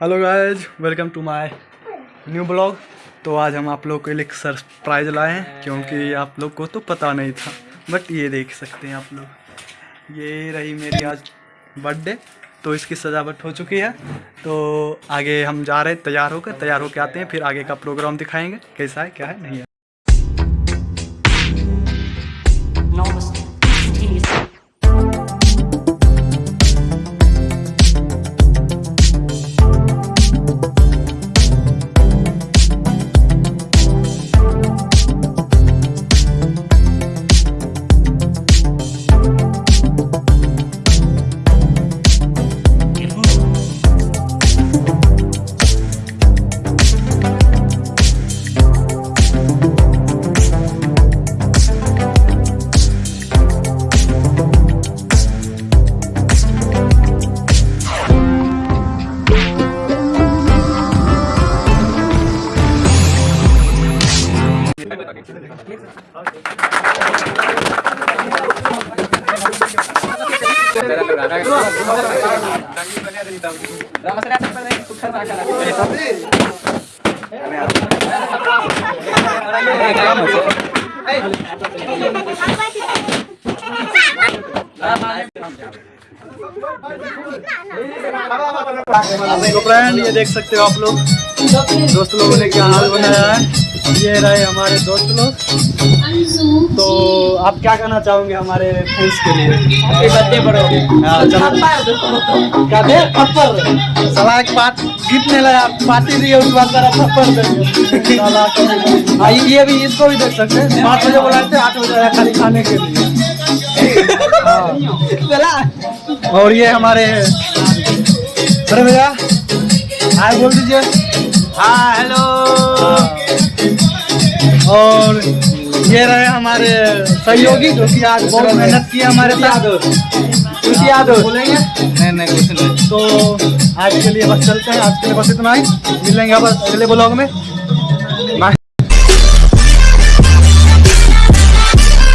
Hello guys welcome to my new blog तो आज हम आप लोग के लिए सरप्राइज़ लाए हैं, क्योंकि आप लोग को तो पता नहीं था। बट ये देख सकते हैं आप लोग। ये रही मेरी आज बर्थडे तो इसकी सजावट हो चुकी है। तो आगे हम जा रहे हैं, तैयार होकर तैयार होकर आते हैं, फिर आगे का प्रोग्राम दिखाएँगे। कैसा है, क्या है, नहीं है। तो फ्रेंड ये देख सकते हो आप लोग दोस्त लोगों ने क्या हाल बनाया है ये रहे हमारे दोस्त लोग। तो आप क्या कहना चाहोगे हमारे फ्रेंड्स के लिए? बर्थडे पर हाँ दे? थप्पड़ साला एक बात गिफ्ट नहीं लाया पार्टी दी उसके बाद तेरा थप्पड़ देंगे को- हाँ, ये भी इसको भी देख सकते हैं। पाँच बजे बुलाए थे आठ बजे खाली खाने के लिए। हाँ। और ये हमारे अरे भैया हाय बोल दीजिए। हाँ हेलो और ये रहे हमारे सहयोगी जो कि आज बहुत मेहनत की हमारे साथ। खुशी याद बोलेंगे? नहीं नहीं कुछ नहीं। तो आज के लिए बस चलते हैं। आज के लिए बस इतना ही। मिलेंगे बस अगले ब्लॉग में।